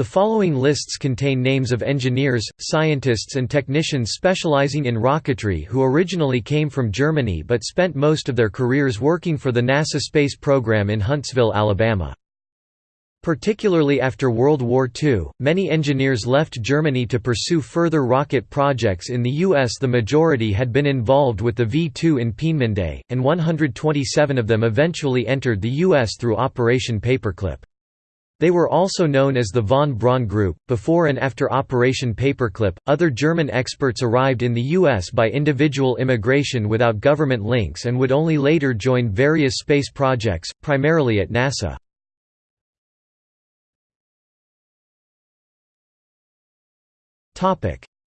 The following lists contain names of engineers, scientists and technicians specializing in rocketry who originally came from Germany but spent most of their careers working for the NASA space program in Huntsville, Alabama. Particularly after World War II, many engineers left Germany to pursue further rocket projects in the U.S. The majority had been involved with the V-2 in Peenemünde, and 127 of them eventually entered the U.S. through Operation Paperclip. They were also known as the von Braun Group. Before and after Operation Paperclip, other German experts arrived in the U.S. by individual immigration without government links and would only later join various space projects, primarily at NASA.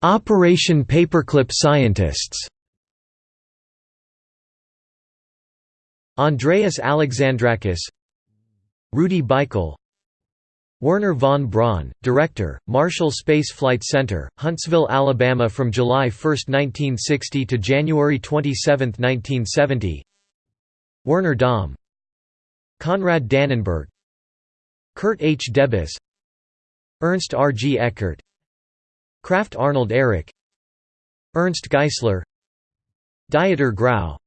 Operation Paperclip scientists Andreas Alexandrakis Rudi Beichel Wernher von Braun, Director, Marshall Space Flight Center, Huntsville, Alabama from July 1, 1960 to January 27, 1970 Werner Dahm Konrad Dannenberg. Kurt H. Debus. Ernst R. G. Eckert. Krafft Arnold Ehricke Ernst Geissler Dieter Grau.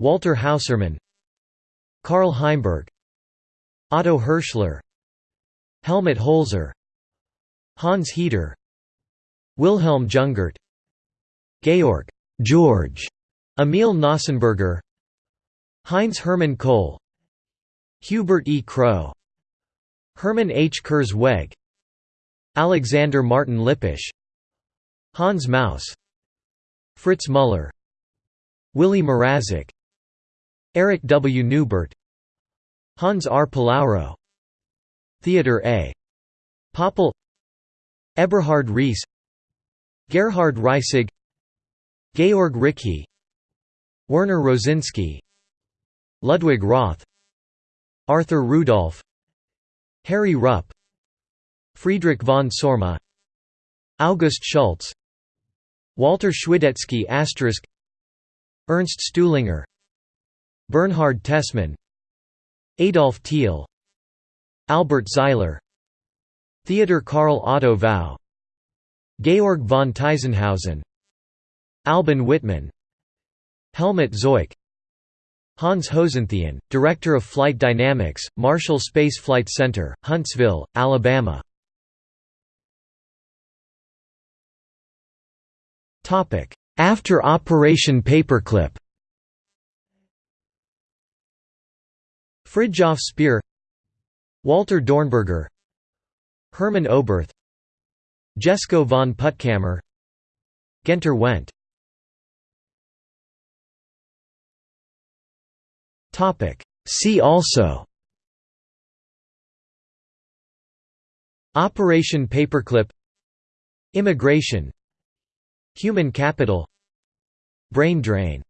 Walter Haeussermann. Karl Heimburg. Otto Hirschler Helmut Holzer Hans Hueter Wilhelm Jungert Georg George Emil Knausenberger Heinz Hermann Koelle Hubert E. Kroh Hermann H. Kurzweg Alexander Martin Lippisch Hans Maus Fritz Müller Willy Mrazek Erich W. Neubert Hans R. Palaoro Theodor A. Poppel Eberhard Rees Gerhard Reisig Georg Rickhey Werner Rosinski Ludwig Roth Arthur Rudolph Harry Rupp Friedrich von Saurma August Schulze Walter Schwidetzky Ernst Stuhlinger Bernhard Tessmann Adolf Thiel Albert Zeiler. Theodor Karl Otto Vowe. Georg von Tiesenhausen Albin Wittmann Helmut Zoike. Hans Hosenthien, Director of Flight Dynamics, Marshall Space Flight Center, Huntsville, Alabama. After Operation Paperclip. Fridtjof Speer Walter Dornberger Hermann Oberth Jesko von Puttkamer Guenter Wendt. See also. Operation Paperclip. Immigration. Human capital. Brain drain